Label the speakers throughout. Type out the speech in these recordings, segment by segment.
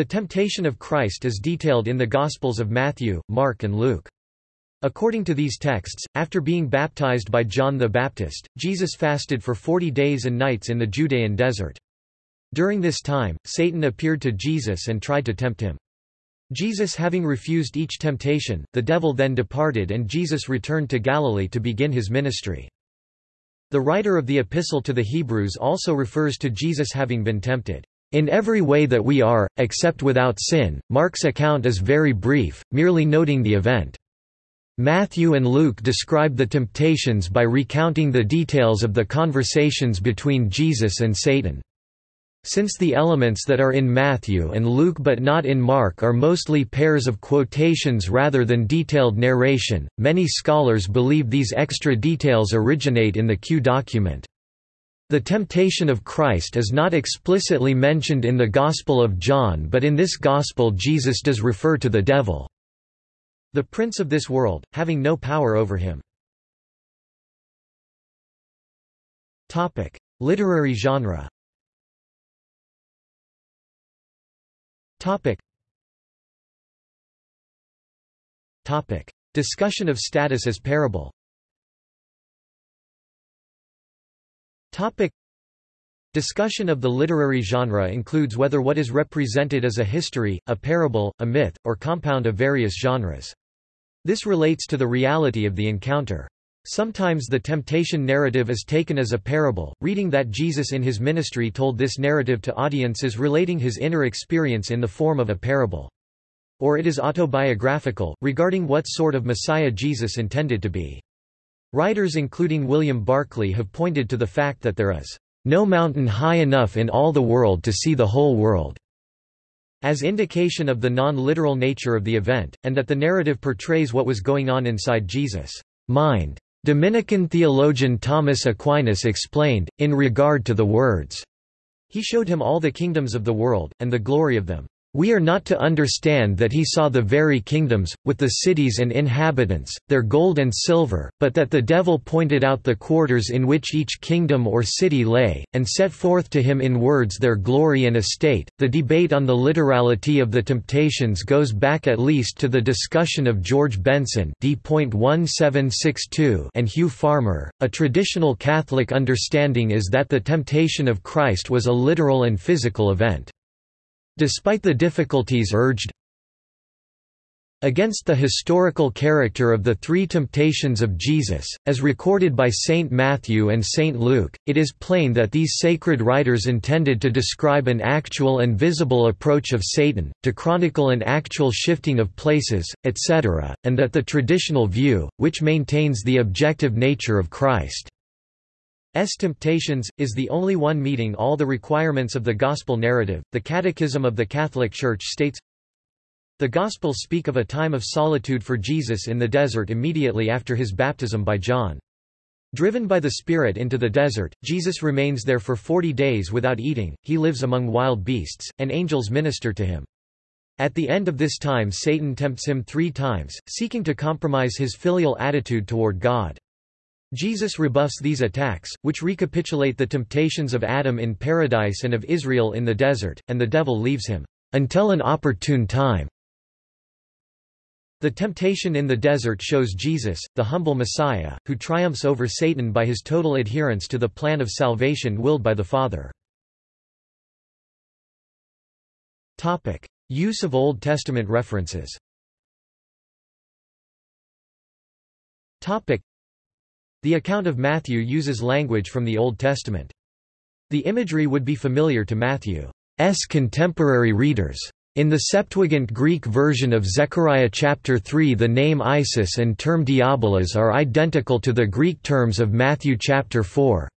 Speaker 1: The temptation of Christ is detailed in the Gospels of Matthew, Mark and Luke. According to these texts, after being baptized by John the Baptist, Jesus fasted for forty days and nights in the Judean desert. During this time, Satan appeared to Jesus and tried to tempt him. Jesus having refused each temptation, the devil then departed and Jesus returned to Galilee to begin his ministry. The writer of the Epistle to the Hebrews also refers to Jesus having been tempted. In every way that we are, except without sin, Mark's account is very brief, merely noting the event. Matthew and Luke describe the temptations by recounting the details of the conversations between Jesus and Satan. Since the elements that are in Matthew and Luke but not in Mark are mostly pairs of quotations rather than detailed narration, many scholars believe these extra details originate in the Q document. The temptation of Christ is not explicitly mentioned in the Gospel of John but in this Gospel Jesus does refer to the devil. The prince of this world, having no power over him. Literary genre. Discussion of status as parable Discussion of the literary genre includes whether what is represented as a history, a parable, a myth, or compound of various genres. This relates to the reality of the encounter. Sometimes the temptation narrative is taken as a parable, reading that Jesus in his ministry told this narrative to audiences relating his inner experience in the form of a parable. Or it is autobiographical, regarding what sort of Messiah Jesus intended to be. Writers including William Barclay have pointed to the fact that there is no mountain high enough in all the world to see the whole world as indication of the non-literal nature of the event, and that the narrative portrays what was going on inside Jesus' mind. Dominican theologian Thomas Aquinas explained, in regard to the words, He showed him all the kingdoms of the world, and the glory of them. We are not to understand that he saw the very kingdoms, with the cities and inhabitants, their gold and silver, but that the devil pointed out the quarters in which each kingdom or city lay, and set forth to him in words their glory and estate. The debate on the literality of the temptations goes back at least to the discussion of George Benson and Hugh Farmer. A traditional Catholic understanding is that the temptation of Christ was a literal and physical event. Despite the difficulties urged against the historical character of the three temptations of Jesus, as recorded by Saint Matthew and Saint Luke, it is plain that these sacred writers intended to describe an actual and visible approach of Satan, to chronicle an actual shifting of places, etc., and that the traditional view, which maintains the objective nature of Christ S. Temptations, is the only one meeting all the requirements of the Gospel narrative. The Catechism of the Catholic Church states The Gospels speak of a time of solitude for Jesus in the desert immediately after his baptism by John. Driven by the Spirit into the desert, Jesus remains there for forty days without eating, he lives among wild beasts, and angels minister to him. At the end of this time Satan tempts him three times, seeking to compromise his filial attitude toward God. Jesus rebuffs these attacks, which recapitulate the temptations of Adam in paradise and of Israel in the desert, and the devil leaves him, "...until an opportune time." The temptation in the desert shows Jesus, the humble Messiah, who triumphs over Satan by his total adherence to the plan of salvation willed by the Father. Use of Old Testament references the account of Matthew uses language from the Old Testament. The imagery would be familiar to Matthew's contemporary readers. In the Septuagint Greek version of Zechariah chapter 3 the name Isis and term Diabolos are identical to the Greek terms of Matthew chapter 4.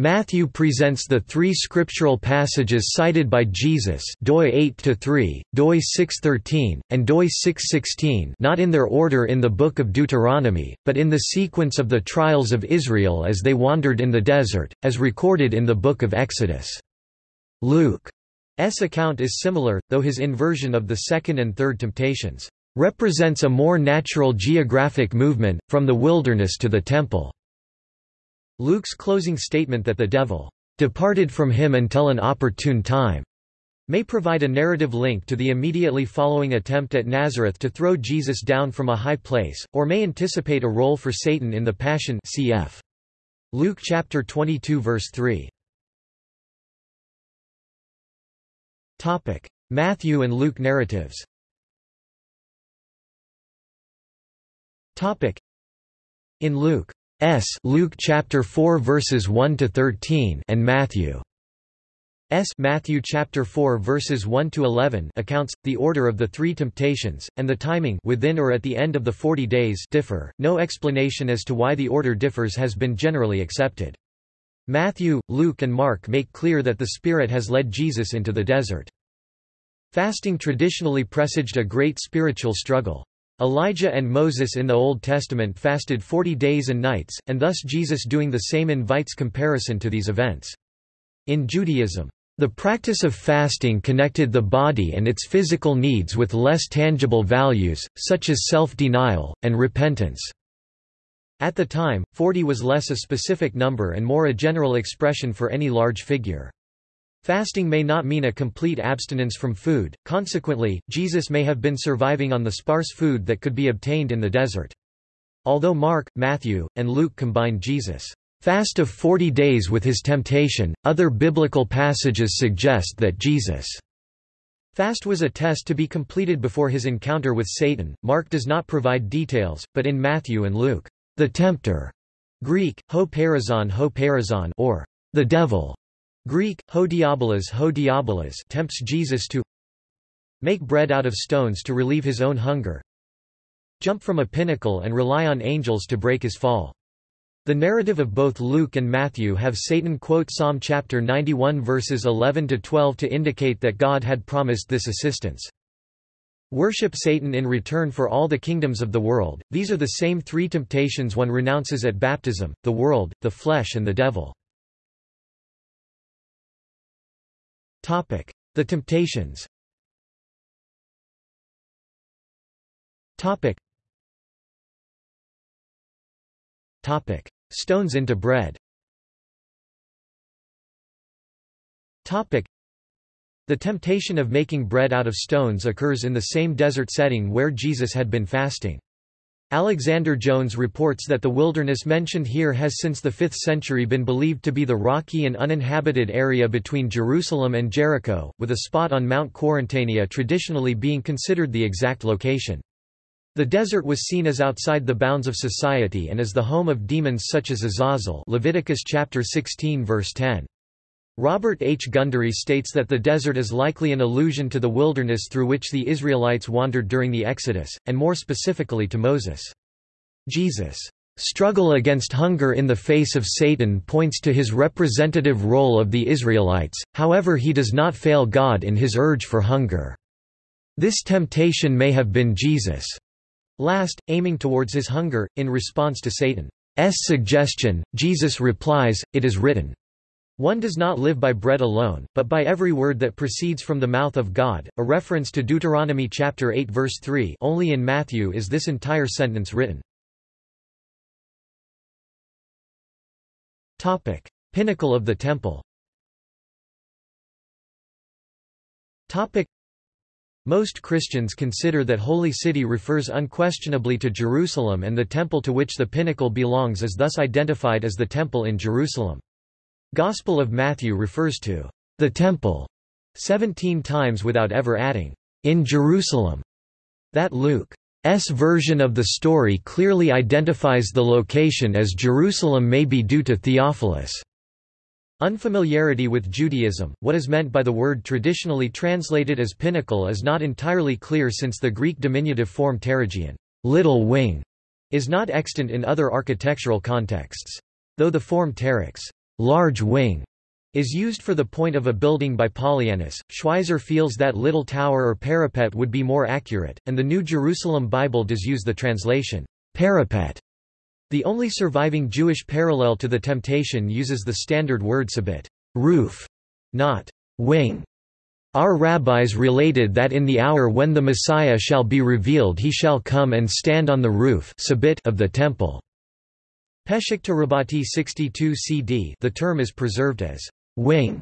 Speaker 1: Matthew presents the three scriptural passages cited by Jesus doi 8-3, doi 6-13, and doi 6-16 not in their order in the Book of Deuteronomy, but in the sequence of the trials of Israel as they wandered in the desert, as recorded in the Book of Exodus. Luke's account is similar, though his inversion of the second and third temptations represents a more natural geographic movement, from the wilderness to the temple. Luke's closing statement that the devil departed from him until an opportune time may provide a narrative link to the immediately following attempt at Nazareth to throw Jesus down from a high place, or may anticipate a role for Satan in the Passion cf. Luke chapter 22 verse 3. Topic: Matthew and Luke narratives. Topic: In Luke S. Luke chapter 4 verses 1 to 13 and Matthew S. Matthew chapter 4 verses 1 to 11 accounts the order of the three temptations and the timing within or at the end of the 40 days differ. No explanation as to why the order differs has been generally accepted. Matthew, Luke and Mark make clear that the Spirit has led Jesus into the desert. Fasting traditionally presaged a great spiritual struggle. Elijah and Moses in the Old Testament fasted 40 days and nights, and thus Jesus doing the same invites comparison to these events. In Judaism, the practice of fasting connected the body and its physical needs with less tangible values, such as self-denial, and repentance. At the time, 40 was less a specific number and more a general expression for any large figure. Fasting may not mean a complete abstinence from food, consequently, Jesus may have been surviving on the sparse food that could be obtained in the desert. Although Mark, Matthew, and Luke combine Jesus' fast of 40 days with his temptation, other biblical passages suggest that Jesus' fast was a test to be completed before his encounter with Satan. Mark does not provide details, but in Matthew and Luke, the tempter Greek, ho perizon ho perizon or the devil Greek, ho diabolos ho tempts Jesus to make bread out of stones to relieve his own hunger, jump from a pinnacle and rely on angels to break his fall. The narrative of both Luke and Matthew have Satan quote Psalm chapter 91 verses 11 to 12 to indicate that God had promised this assistance. Worship Satan in return for all the kingdoms of the world. These are the same three temptations one renounces at baptism: the world, the flesh and the devil. The temptations. Topic. Topic: Stones into bread. Topic. The temptation of making bread out of stones occurs in the same desert setting where Jesus had been fasting. Alexander Jones reports that the wilderness mentioned here has since the 5th century been believed to be the rocky and uninhabited area between Jerusalem and Jericho, with a spot on Mount Quarantania traditionally being considered the exact location. The desert was seen as outside the bounds of society and as the home of demons such as Azazel Leviticus chapter 16 verse 10. Robert H. Gundry states that the desert is likely an allusion to the wilderness through which the Israelites wandered during the Exodus, and more specifically to Moses. Jesus' struggle against hunger in the face of Satan points to his representative role of the Israelites, however he does not fail God in his urge for hunger. This temptation may have been Jesus' last, aiming towards his hunger, in response to Satan's suggestion, Jesus replies, It is written. One does not live by bread alone, but by every word that proceeds from the mouth of God, a reference to Deuteronomy chapter 8 verse 3 only in Matthew is this entire sentence written. Topic. Pinnacle of the Temple Topic. Most Christians consider that Holy City refers unquestionably to Jerusalem and the temple to which the pinnacle belongs is thus identified as the Temple in Jerusalem. Gospel of Matthew refers to the temple 17 times without ever adding in Jerusalem. That Luke's version of the story clearly identifies the location as Jerusalem may be due to Theophilus' unfamiliarity with Judaism. What is meant by the word traditionally translated as pinnacle is not entirely clear since the Greek diminutive form pterygion, little wing, is not extant in other architectural contexts. Though the form pteryx, large wing is used for the point of a building by Polyanus. Schweizer feels that little tower or parapet would be more accurate, and the New Jerusalem Bible does use the translation, parapet. The only surviving Jewish parallel to the temptation uses the standard word sabit, roof, not wing. Our rabbis related that in the hour when the Messiah shall be revealed he shall come and stand on the roof of the temple. Pesikta Rabbati 62 CD the term is preserved as wing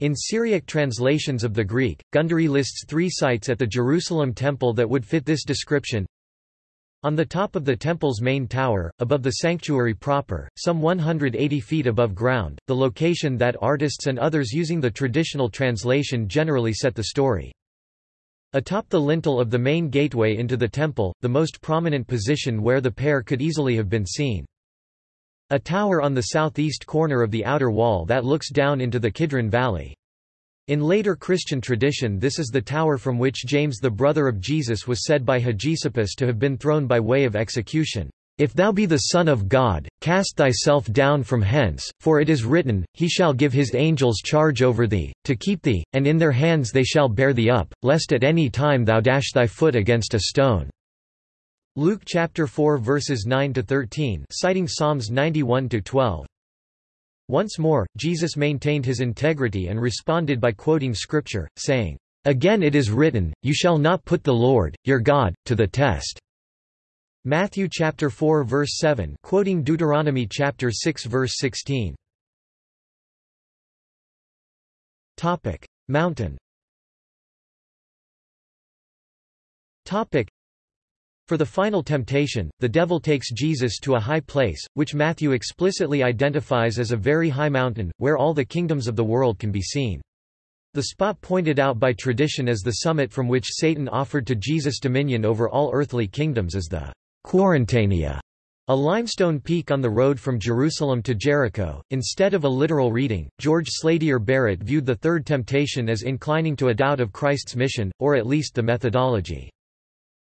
Speaker 1: In Syriac translations of the Greek, Gundry lists three sites at the Jerusalem temple that would fit this description. On the top of the temple's main tower, above the sanctuary proper, some 180 feet above ground, the location that artists and others using the traditional translation generally set the story. Atop the lintel of the main gateway into the temple, the most prominent position where the pair could easily have been seen. A tower on the southeast corner of the outer wall that looks down into the Kidron Valley. In later Christian tradition this is the tower from which James the brother of Jesus was said by Hegesippus to have been thrown by way of execution. If thou be the Son of God, cast thyself down from hence, for it is written, He shall give his angels charge over thee, to keep thee, and in their hands they shall bear thee up, lest at any time thou dash thy foot against a stone. Luke chapter 4 verses 9 to 13, citing Psalms 91 to 12. Once more, Jesus maintained his integrity and responded by quoting scripture, saying, Again it is written, You shall not put the Lord, your God, to the test. Matthew chapter 4 verse 7, quoting Deuteronomy chapter 6 verse 16. Topic: Mountain. Topic: for the final temptation, the devil takes Jesus to a high place, which Matthew explicitly identifies as a very high mountain, where all the kingdoms of the world can be seen. The spot pointed out by tradition as the summit from which Satan offered to Jesus dominion over all earthly kingdoms is the Quarantania, a limestone peak on the road from Jerusalem to Jericho. Instead of a literal reading, George Slatyer Barrett viewed the third temptation as inclining to a doubt of Christ's mission, or at least the methodology.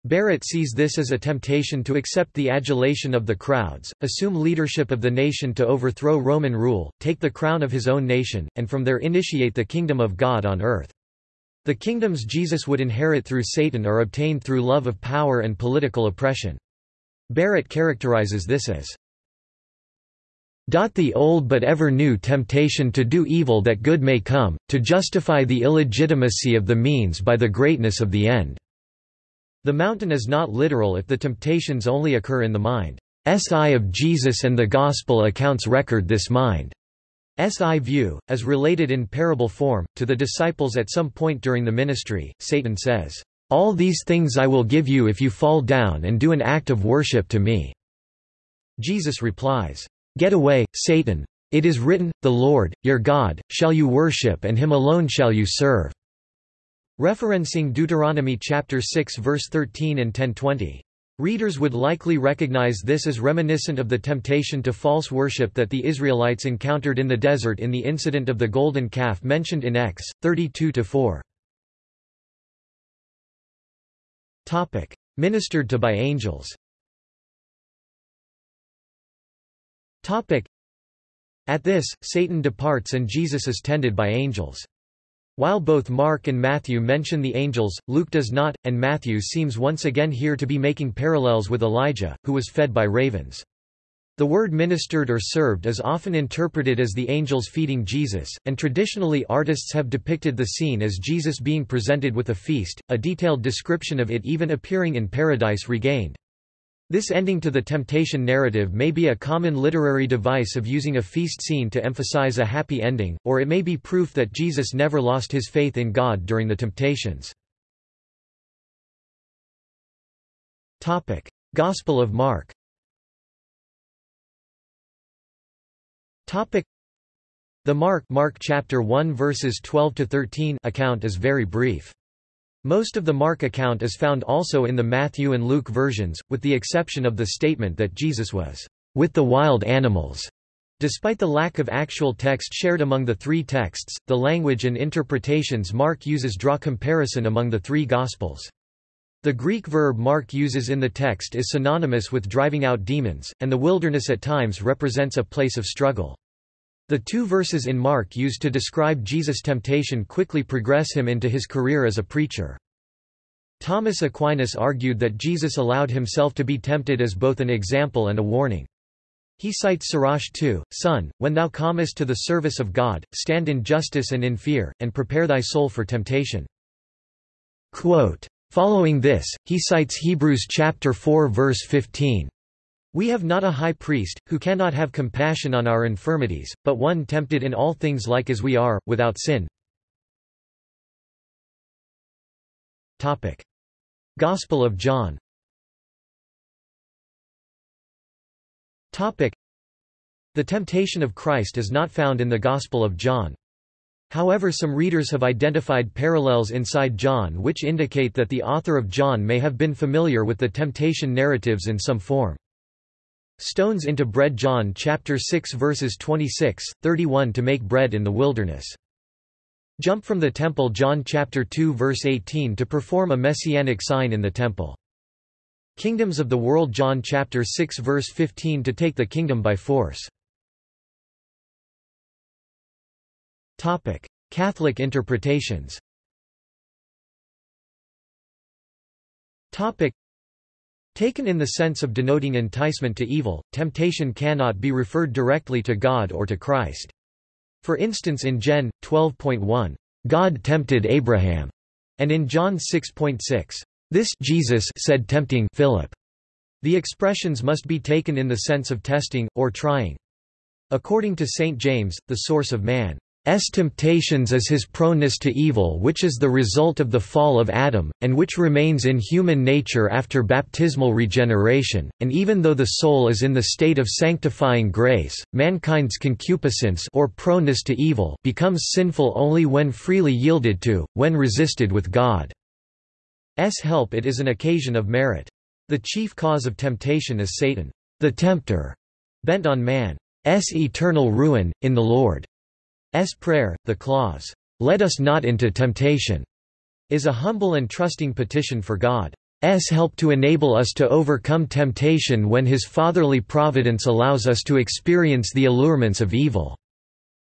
Speaker 1: Barrett sees this as a temptation to accept the adulation of the crowds, assume leadership of the nation to overthrow Roman rule, take the crown of his own nation, and from there initiate the kingdom of God on earth. The kingdoms Jesus would inherit through Satan are obtained through love of power and political oppression. Barrett characterizes this as the old but ever new temptation to do evil that good may come, to justify the illegitimacy of the means by the greatness of the end. The mountain is not literal if the temptations only occur in the mind. Si of Jesus and the Gospel accounts record this mind. eye view, as related in parable form, to the disciples at some point during the ministry, Satan says, "'All these things I will give you if you fall down and do an act of worship to me." Jesus replies, "'Get away, Satan! It is written, The Lord, your God, shall you worship and him alone shall you serve.' Referencing Deuteronomy chapter 6 verse 13 and 1020. Readers would likely recognize this as reminiscent of the temptation to false worship that the Israelites encountered in the desert in the incident of the golden calf mentioned in Ex. 32-4. Ministered to by angels At this, Satan departs and Jesus is tended by angels. While both Mark and Matthew mention the angels, Luke does not, and Matthew seems once again here to be making parallels with Elijah, who was fed by ravens. The word ministered or served is often interpreted as the angels feeding Jesus, and traditionally artists have depicted the scene as Jesus being presented with a feast, a detailed description of it even appearing in Paradise Regained. This ending to the temptation narrative may be a common literary device of using a feast scene to emphasize a happy ending, or it may be proof that Jesus never lost his faith in God during the temptations. Gospel of Mark The Mark, Mark chapter 1 verses 12 to 13 account is very brief. Most of the Mark account is found also in the Matthew and Luke versions, with the exception of the statement that Jesus was with the wild animals. Despite the lack of actual text shared among the three texts, the language and interpretations Mark uses draw comparison among the three Gospels. The Greek verb Mark uses in the text is synonymous with driving out demons, and the wilderness at times represents a place of struggle. The two verses in Mark used to describe Jesus' temptation quickly progress him into his career as a preacher. Thomas Aquinas argued that Jesus allowed himself to be tempted as both an example and a warning. He cites Sirach 2, Son, when thou comest to the service of God, stand in justice and in fear, and prepare thy soul for temptation. Quote, Following this, he cites Hebrews chapter 4 verse 15. We have not a high priest, who cannot have compassion on our infirmities, but one tempted in all things like as we are, without sin. Gospel of John The temptation of Christ is not found in the Gospel of John. However some readers have identified parallels inside John which indicate that the author of John may have been familiar with the temptation narratives in some form. Stones into bread John chapter 6 verses 26, 31 to make bread in the wilderness. Jump from the temple John chapter 2 verse 18 to perform a messianic sign in the temple. Kingdoms of the world John chapter 6 verse 15 to take the kingdom by force. Topic: Catholic interpretations. Topic: Taken in the sense of denoting enticement to evil, temptation cannot be referred directly to God or to Christ. For instance in Gen. 12.1, God tempted Abraham, and in John 6.6, this Jesus said tempting Philip. The expressions must be taken in the sense of testing, or trying. According to St. James, the source of man S temptations is his proneness to evil which is the result of the fall of Adam, and which remains in human nature after baptismal regeneration, and even though the soul is in the state of sanctifying grace, mankind's concupiscence or proneness to evil becomes sinful only when freely yielded to, when resisted with God's help it is an occasion of merit. The chief cause of temptation is Satan, the tempter, bent on man's eternal ruin, in the Lord. S prayer, the clause, "'Let us not into temptation' is a humble and trusting petition for God's help to enable us to overcome temptation when His fatherly providence allows us to experience the allurements of evil.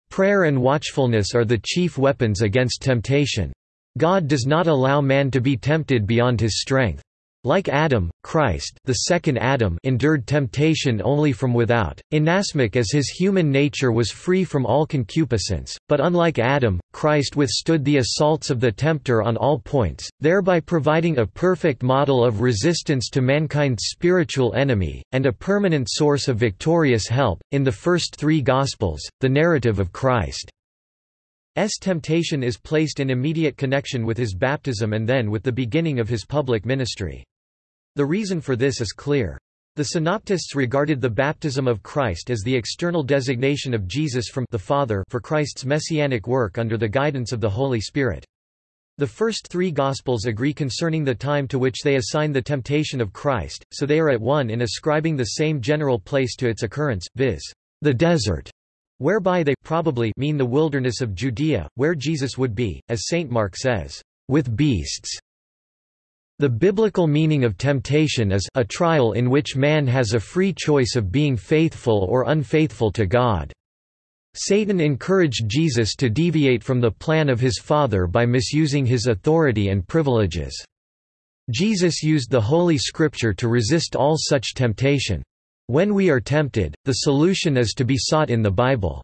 Speaker 1: Prayer and watchfulness are the chief weapons against temptation. God does not allow man to be tempted beyond his strength. Like Adam, Christ the second Adam endured temptation only from without, inasmuch as his human nature was free from all concupiscence, but unlike Adam, Christ withstood the assaults of the tempter on all points, thereby providing a perfect model of resistance to mankind's spiritual enemy, and a permanent source of victorious help. In the first three Gospels, the narrative of Christ S temptation is placed in immediate connection with his baptism and then with the beginning of his public ministry. The reason for this is clear. The Synoptists regarded the baptism of Christ as the external designation of Jesus from the Father for Christ's messianic work under the guidance of the Holy Spirit. The first three Gospels agree concerning the time to which they assign the temptation of Christ, so they are at one in ascribing the same general place to its occurrence, viz. the desert, whereby they probably mean the wilderness of Judea, where Jesus would be, as St. Mark says, with beasts. The biblical meaning of temptation is a trial in which man has a free choice of being faithful or unfaithful to God. Satan encouraged Jesus to deviate from the plan of his Father by misusing his authority and privileges. Jesus used the Holy Scripture to resist all such temptation. When we are tempted, the solution is to be sought in the Bible.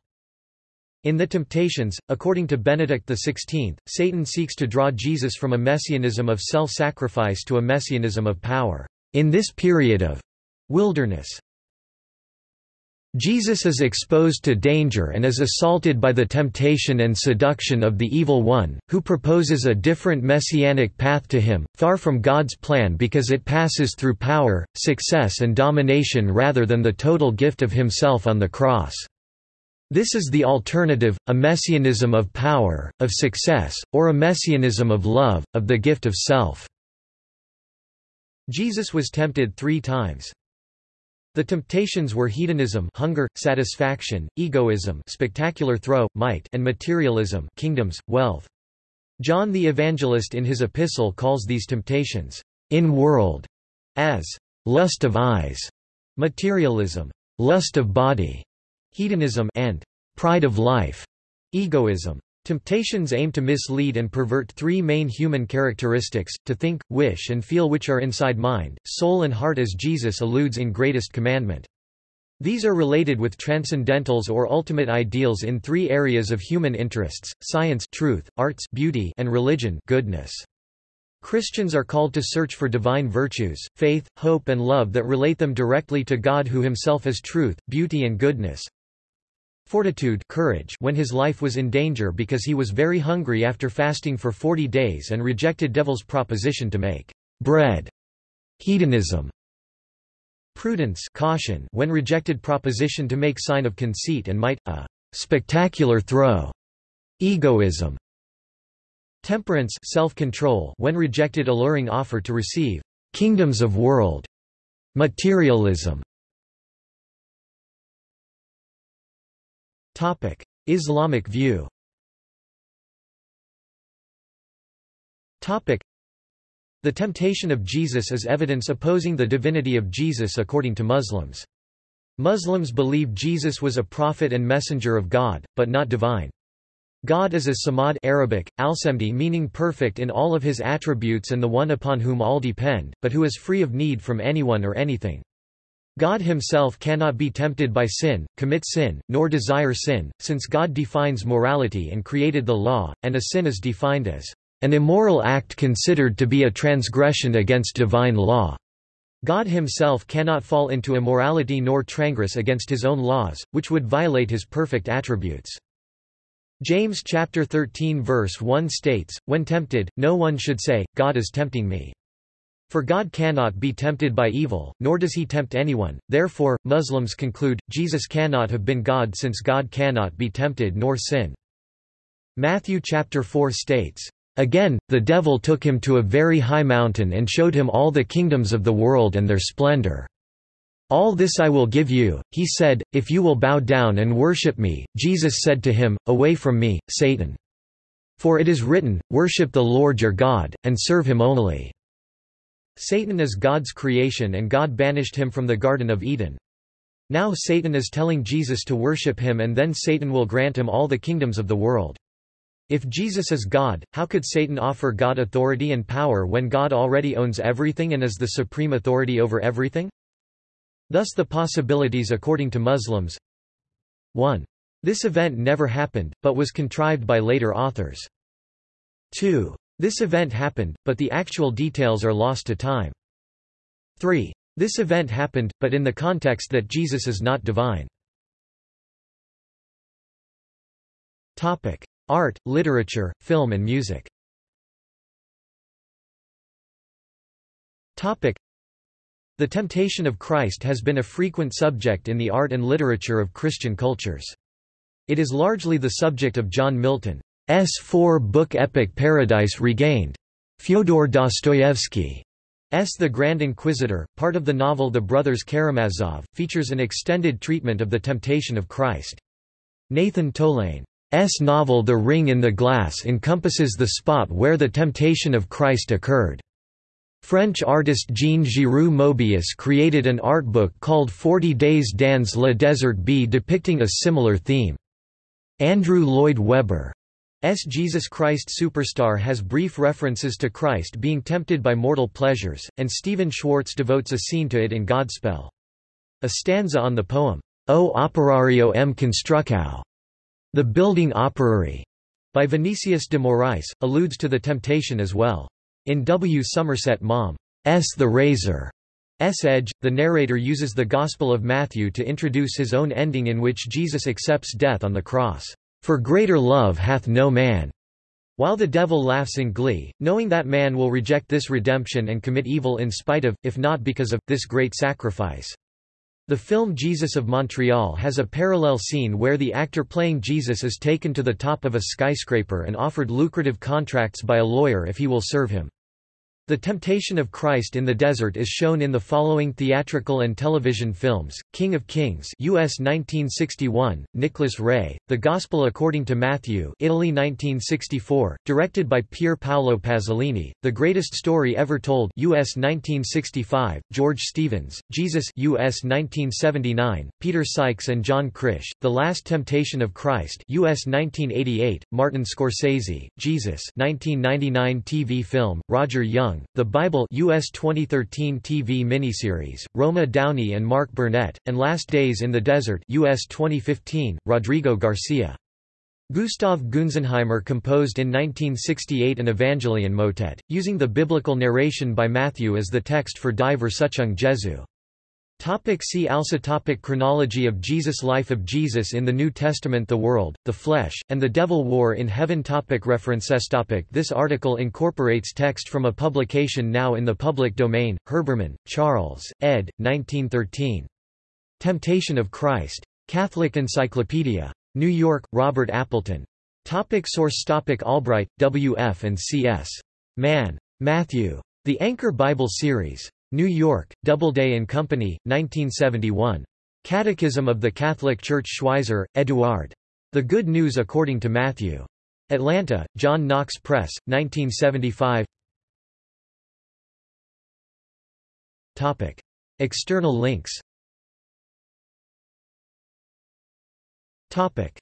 Speaker 1: In the Temptations, according to Benedict XVI, Satan seeks to draw Jesus from a messianism of self-sacrifice to a messianism of power. In this period of wilderness, Jesus is exposed to danger and is assaulted by the temptation and seduction of the Evil One, who proposes a different messianic path to him, far from God's plan because it passes through power, success and domination rather than the total gift of himself on the cross. This is the alternative, a messianism of power, of success, or a messianism of love, of the gift of self. Jesus was tempted three times. The temptations were hedonism hunger, satisfaction, egoism spectacular throw, might and materialism kingdoms, wealth. John the Evangelist in his epistle calls these temptations, in world, as lust of eyes, materialism, lust of body, hedonism and pride of life, egoism. Temptations aim to mislead and pervert three main human characteristics, to think, wish and feel which are inside mind, soul and heart as Jesus alludes in Greatest Commandment. These are related with transcendentals or ultimate ideals in three areas of human interests, science truth, arts beauty, and religion goodness. Christians are called to search for divine virtues, faith, hope and love that relate them directly to God who himself is truth, beauty and goodness, fortitude courage when his life was in danger because he was very hungry after fasting for forty days and rejected devil's proposition to make bread hedonism prudence caution when rejected proposition to make sign of conceit and might a spectacular throw egoism temperance self-control when rejected alluring offer to receive kingdoms of world materialism topic islamic view topic the temptation of Jesus is evidence opposing the divinity of Jesus according to Muslims. Muslims believe Jesus was a prophet and messenger of God, but not divine. God is as Samad Arabic, al-Samdi meaning perfect in all of his attributes and the one upon whom all depend, but who is free of need from anyone or anything. God himself cannot be tempted by sin, commit sin, nor desire sin, since God defines morality and created the law, and a sin is defined as an immoral act considered to be a transgression against divine law. God himself cannot fall into immorality nor transgress against his own laws, which would violate his perfect attributes. James chapter 13 verse 1 states, When tempted, no one should say, God is tempting me. For God cannot be tempted by evil, nor does he tempt anyone, therefore, Muslims conclude, Jesus cannot have been God since God cannot be tempted nor sin. Matthew chapter 4 states, Again, the devil took him to a very high mountain and showed him all the kingdoms of the world and their splendor. All this I will give you, he said, if you will bow down and worship me. Jesus said to him, Away from me, Satan. For it is written, Worship the Lord your God, and serve him only. Satan is God's creation and God banished him from the Garden of Eden. Now Satan is telling Jesus to worship him and then Satan will grant him all the kingdoms of the world. If Jesus is God, how could Satan offer God authority and power when God already owns everything and is the supreme authority over everything? Thus the possibilities according to Muslims 1. This event never happened, but was contrived by later authors. 2. This event happened, but the actual details are lost to time. 3. This event happened, but in the context that Jesus is not divine. Topic. Art, literature, film and music Topic. The temptation of Christ has been a frequent subject in the art and literature of Christian cultures. It is largely the subject of John Milton's four-book epic Paradise Regained. Fyodor Dostoevsky S. The Grand Inquisitor, part of the novel The Brothers Karamazov, features an extended treatment of the temptation of Christ. Nathan Tolaine S novel The Ring in the Glass encompasses the spot where the temptation of Christ occurred. French artist Jean-Giraud Moebius created an art book called Forty Days dans le Désert B depicting a similar theme. Andrew Lloyd Webber's Jesus Christ Superstar has brief references to Christ being tempted by mortal pleasures, and Stephen Schwartz devotes a scene to it in Godspell. A stanza on the poem, O operario m construcao, the Building Operary, by Vinicius de Moraes, alludes to the temptation as well. In W. Somerset Maugham's The Razor, S. Edge, the narrator uses the Gospel of Matthew to introduce his own ending in which Jesus accepts death on the cross. For greater love hath no man. While the devil laughs in glee, knowing that man will reject this redemption and commit evil in spite of, if not because of, this great sacrifice. The film Jesus of Montreal has a parallel scene where the actor playing Jesus is taken to the top of a skyscraper and offered lucrative contracts by a lawyer if he will serve him. The Temptation of Christ in the Desert is shown in the following theatrical and television films: King of Kings, US 1961, Nicholas Ray; The Gospel According to Matthew, Italy 1964, directed by Pier Paolo Pasolini; The Greatest Story Ever Told, US 1965, George Stevens; Jesus, US 1979, Peter Sykes and John Krish; The Last Temptation of Christ, US 1988, Martin Scorsese; Jesus, 1999 TV film, Roger Young Young, The Bible US 2013 TV miniseries, Roma Downey and Mark Burnett, and Last Days in the Desert US 2015, Rodrigo Garcia. Gustav Gunsenheimer composed in 1968 an Evangelion motet, using the biblical narration by Matthew as the text for Die Versuchung Jesu. Topic see also topic Chronology of Jesus Life of Jesus in the New Testament The World, the Flesh, and the Devil War in Heaven topic References topic This article incorporates text from a publication now in the public domain, Herbermann, Charles, ed. 1913. Temptation of Christ. Catholic Encyclopedia. New York, Robert Appleton. Topic source topic Albright, W. F. and C. S. Mann. Matthew. The Anchor Bible Series. New York, Doubleday and Company, 1971. Catechism of the Catholic Church Schweizer, Eduard. The Good News According to Matthew. Atlanta, John Knox Press, 1975 Topic. External links Topic.